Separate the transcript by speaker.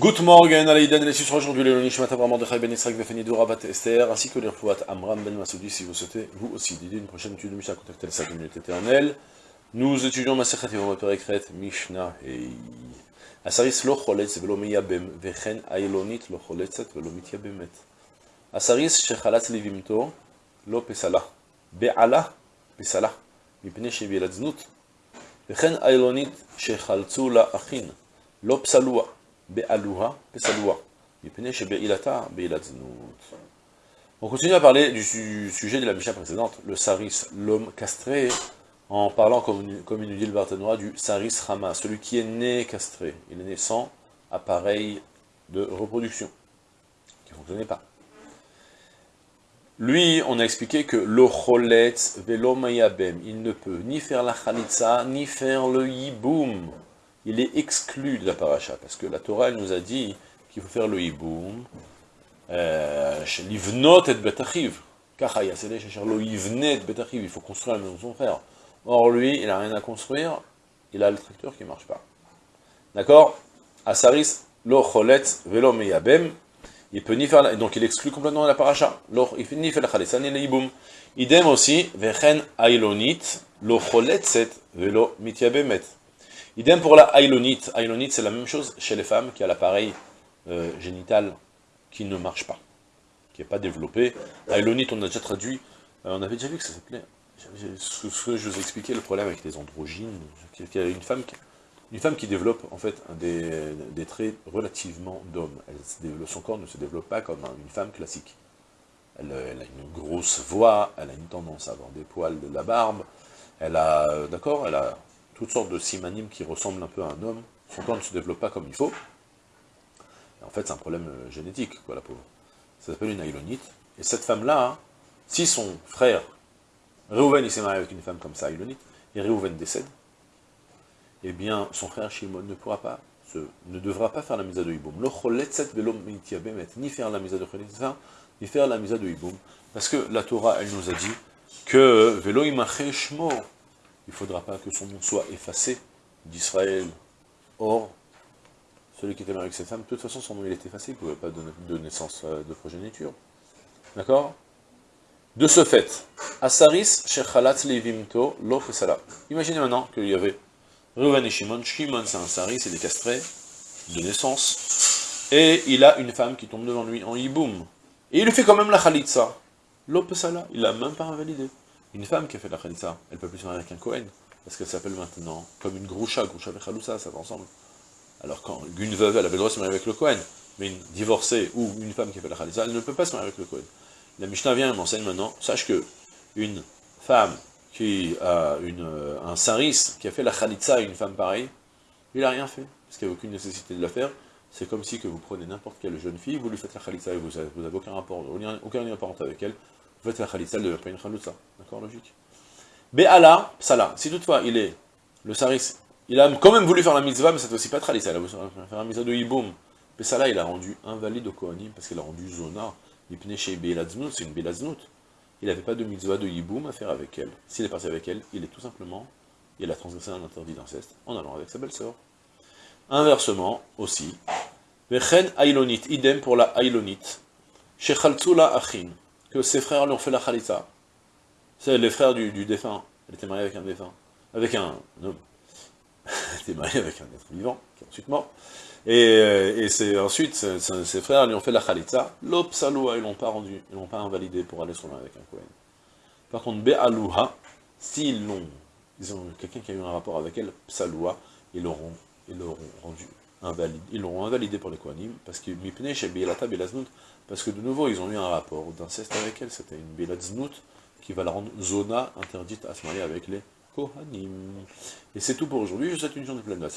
Speaker 1: Good morning, Alaïdan et les sucres aujourd'hui, le Nishmat Avram Mordechai Ben Israq Vefani Dourabat Esther, ainsi que les Refouat Amram Ben Masoudi, si vous souhaitez, vous aussi, d'aider une prochaine étude de Mishnah, contactez les 5 minutes éternelles. Nous étudions Masechet Yevamot Perekret, Mishnah et... Asaris lo choletz velo miyabem, vechen ailonit lo choletzet velo mityabemet. Asaris shechalatz livimto, lo pesala. Be'ala, pesala. מפני שהביאה לזנות, וכן איילונית שחלצו לה אחין, לא פסלוה, Be'aluha, On continue à parler du sujet de la Mishnah précédente, le Saris, l'homme castré, en parlant, comme, il nous dit le Barthénois, du Saris Rama, celui qui est né castré. Il est né sans appareil de reproduction, qui ne fonctionnait pas. Lui, on a expliqué que l'ocholet velo mayabem, il ne peut ni faire la khalitsa, ni faire le yiboum. Il est exclu de la paracha, parce que la Torah, elle nous a dit qu'il faut faire le yiboum, l'ivnot et betachiv, il faut construire la maison de son frère. Or, lui, il n'a rien à construire, il a le tracteur qui ne marche pas. D'accord? Asaris, lo choletz velo mayabem, il peut ni faire donc il exclut complètement la paracha. Il peut ni faire la chalitza ni le. Idem aussi, vechen ailonit, lo choletzet velo mityabemet. Idem pour la ailonit. Ailonit, c'est la même chose chez les femmes qui a l'appareil euh, génital qui ne marche pas, qui n'est pas développé. Ailonit, on a déjà traduit, euh, on avait déjà vu que ça s'appelait, ce que je vous ai expliqué, le problème avec les androgynes, qu'il y a une femme qui une femme qui développe en fait des, des traits relativement d'homme. Son corps ne se développe pas comme une femme classique. Elle, elle, a une grosse voix, elle a une tendance à avoir des poils, de la barbe, elle a, d'accord, elle a toutes sortes de simanimes qui ressemblent un peu à un homme. Son corps ne se développe pas comme il faut? En fait, c'est un problème génétique, quoi, la pauvre. Ça s'appelle une aïlonite. Et cette femme-là, si son frère, Reuven, il s'est marié avec une femme comme ça, aïlonite, et Reuven décède, eh bien, son frère Shimon ne pourra pas, ne devra pas faire la misa de Iboum. Ni faire la misa de Chalitza, ni faire la misa de Iboum. Parce que la Torah, elle nous a dit que Velo Shmo, il ne faudra pas que son nom soit effacé d'Israël. Or, celui qui était marié avec cette femme, de toute façon, son nom il est effacé, il ne pouvait pas donner de naissance de progéniture. D'accord? De ce fait, Asaris Shechalat Levimto Lo Imaginez maintenant qu'il y avait Reuven et Shimon, Shimon c'est un sari, c'est des castrés de naissance, et il a une femme qui tombe devant lui en hiboum, et il lui fait quand même la khalitsa, l'opesala, il l'a même pas invalidé. Une femme qui a fait la khalitsa, elle peut plus se marier avec un Kohen, parce qu'elle s'appelle maintenant comme une groucha, groucha et chalousa, ça va ensemble. Alors quand une veuve, elle avait le droit de se marier avec le Kohen, mais une divorcée ou une femme qui a fait la khalitsa, elle ne peut pas se marier avec le Kohen. La Mishnah vient et m'enseigne maintenant, sache que une femme qui a une, un saris, qui a fait la khalitza à une femme pareille, il n'a rien fait, parce qu'il n'y a aucune nécessité de la faire. C'est comme si que vous prenez n'importe quelle jeune fille, vous lui faites la khalitza et vous n'avez aucun rapport, aucun lien parental avec elle, la khalitza, elle ne devient pas. D'accord, logique Be'ala, sala, si toutefois il est, le saris, il a quand même voulu faire la mitzvah, mais cette fois-ci pas khalitza, il a voulu faire la mitzvah de hiboum. Be'sala, il a rendu invalide au Kohanim, parce qu'il a rendu zona, c'est une belaznout il n'avait pas de mitzvah de yiboum à faire avec elle. S'il est parti avec elle, il est tout simplement, il a transgressé un interdit d'inceste en allant avec sa belle-sœur. Inversement, aussi, Vechen Ailonit, idem pour la Ailonit, Shechaltzula Achin, que ses frères lui ont fait la Khalitza. C'est les frères du, défunt. Elle était mariée avec un défunt. Avec un homme. Elle était mariée avec un être vivant, qui est ensuite mort. Et, euh, et c'est ensuite, ses frères lui ont fait la khalitza, l'opsaloua, ils l'ont pas rendu, ils l'ont pas invalidé pour aller sur avec un Kohen. Par contre, be'alouha, s'ils l'ont, ils ont quelqu'un qui a eu un rapport avec elle, psaloua, ils l'auront, ils l'auront rendu ils l'auront invalidé pour les Kohanim, parce que parce que de nouveau, ils ont eu un rapport d'inceste avec elle, c'était une Belaznout, qui va la rendre zona interdite à se marier avec les Kohanim. Et c'est tout pour aujourd'hui, je vous souhaite une journée pleine de la